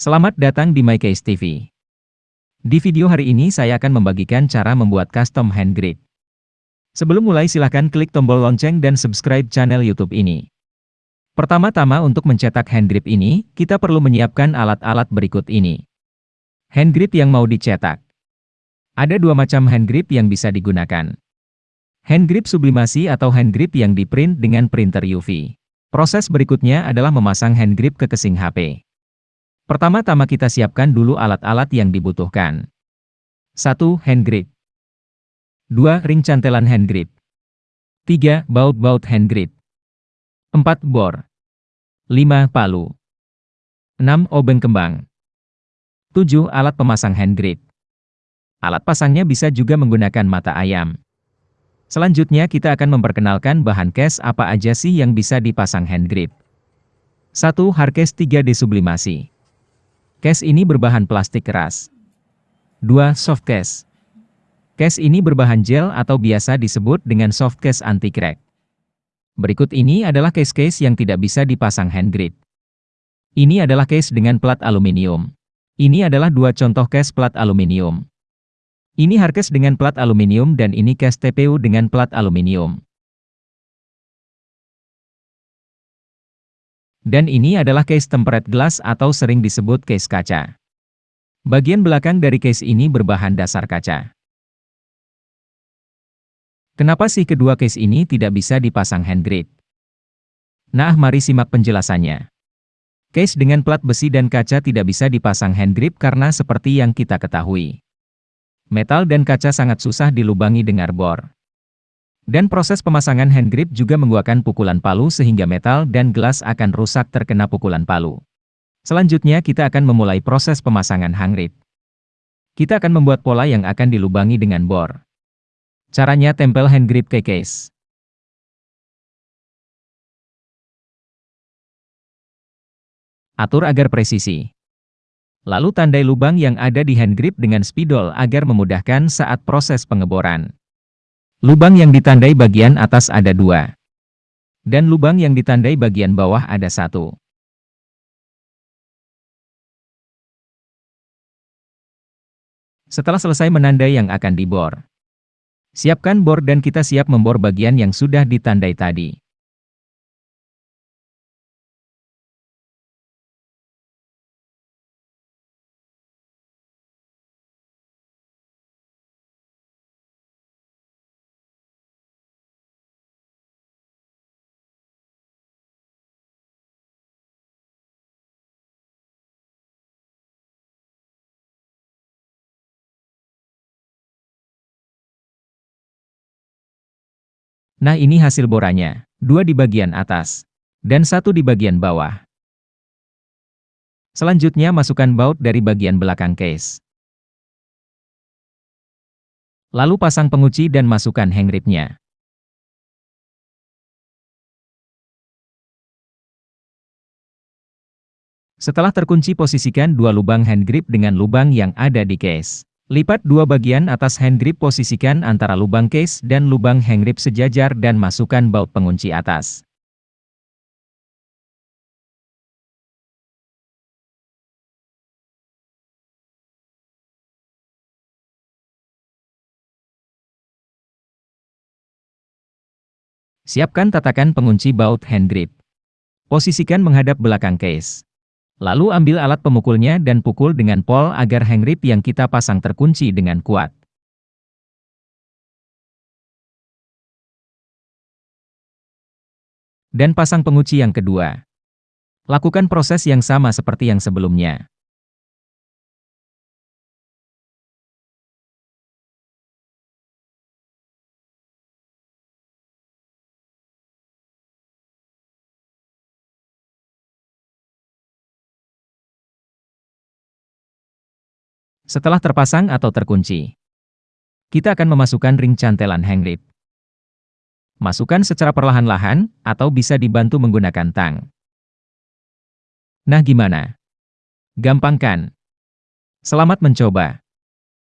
Selamat datang di MyCase TV. Di video hari ini saya akan membagikan cara membuat custom hand grip. Sebelum mulai silahkan klik tombol lonceng dan subscribe channel YouTube ini. Pertama-tama untuk mencetak hand grip ini, kita perlu menyiapkan alat-alat berikut ini. Hand grip yang mau dicetak. Ada dua macam hand grip yang bisa digunakan. Hand grip sublimasi atau hand grip yang diprint dengan printer UV. Proses berikutnya adalah memasang hand grip ke casing HP. Pertama-tama kita siapkan dulu alat-alat yang dibutuhkan. 1. Hand grip 2. Ring cantelan hand grip 3. Baut-baut hand grip 4. Bor 5. Palu 6. Obeng kembang 7. Alat pemasang hand grip Alat pasangnya bisa juga menggunakan mata ayam. Selanjutnya kita akan memperkenalkan bahan case apa aja sih yang bisa dipasang hand grip. 1. Hardcase 3D sublimasi Case ini berbahan plastik keras. 2. Soft case. Case ini berbahan gel atau biasa disebut dengan soft case anti-crack. Berikut ini adalah case-case yang tidak bisa dipasang hand grip. Ini adalah case dengan plat aluminium. Ini adalah dua contoh case plat aluminium. Ini hardcase dengan plat aluminium dan ini case TPU dengan plat aluminium. Dan ini adalah case tempered glass atau sering disebut case kaca. Bagian belakang dari case ini berbahan dasar kaca. Kenapa sih kedua case ini tidak bisa dipasang hand grip? Nah, mari simak penjelasannya. Case dengan plat besi dan kaca tidak bisa dipasang hand grip karena seperti yang kita ketahui. Metal dan kaca sangat susah dilubangi dengan bor. Dan proses pemasangan hand grip juga menggunakan pukulan palu sehingga metal dan gelas akan rusak terkena pukulan palu. Selanjutnya kita akan memulai proses pemasangan hand grip. Kita akan membuat pola yang akan dilubangi dengan bor. Caranya tempel hand grip ke case. Atur agar presisi. Lalu tandai lubang yang ada di hand grip dengan spidol agar memudahkan saat proses pengeboran. Lubang yang ditandai bagian atas ada dua. Dan lubang yang ditandai bagian bawah ada satu. Setelah selesai menandai yang akan dibor. Siapkan bor dan kita siap membor bagian yang sudah ditandai tadi. Nah ini hasil boranya, dua di bagian atas, dan satu di bagian bawah. Selanjutnya masukkan baut dari bagian belakang case. Lalu pasang pengunci dan masukkan hang ribnya. Setelah terkunci posisikan dua lubang hand grip dengan lubang yang ada di case. Lipat dua bagian atas hand grip posisikan antara lubang case dan lubang hand grip sejajar dan masukkan baut pengunci atas. Siapkan tatakan pengunci baut hand grip. Posisikan menghadap belakang case. Lalu ambil alat pemukulnya dan pukul dengan pol agar hang rib yang kita pasang terkunci dengan kuat. Dan pasang pengunci yang kedua. Lakukan proses yang sama seperti yang sebelumnya. Setelah terpasang atau terkunci, kita akan memasukkan ring cantelan hang rib. Masukkan secara perlahan-lahan, atau bisa dibantu menggunakan tang. Nah gimana? Gampang kan? Selamat mencoba.